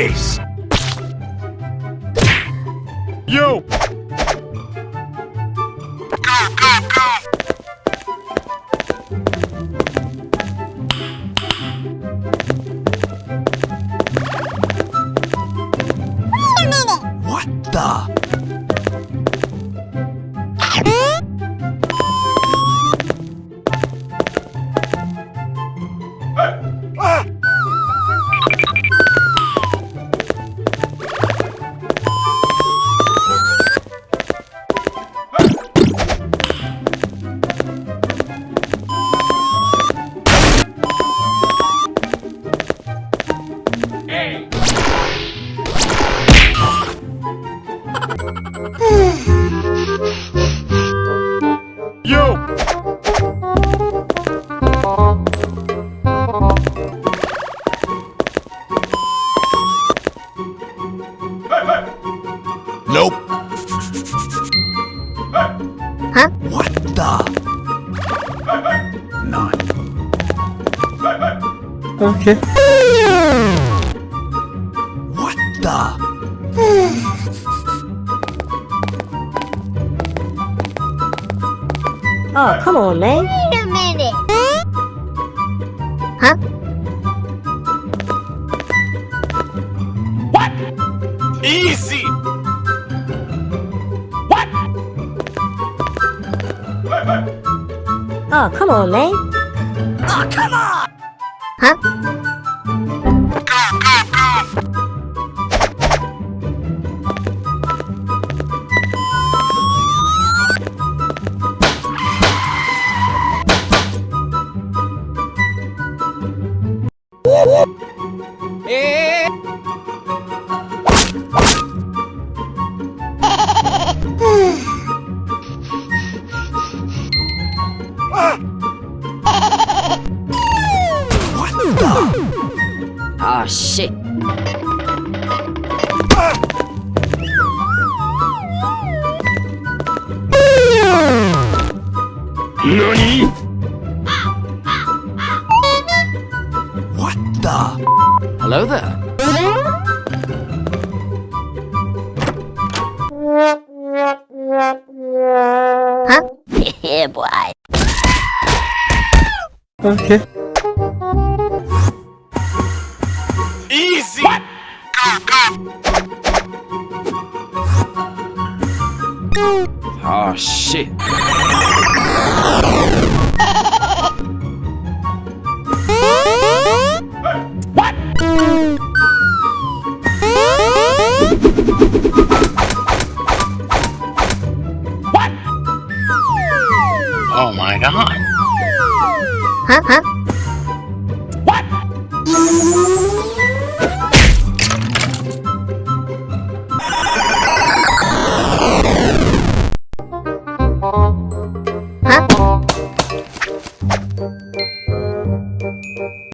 case. Yo! Nope. Huh? What the? None. Okay. What the? Oh, come on, man. Wait a minute. Huh? What? Easy! Oh, come on, man. Oh, come on! Huh? The? Oh, shit. NANI? What the? Hello there. Huh? yeah, boy. Okay. Oh shit. Oh my god. Huh? Huh? Huh?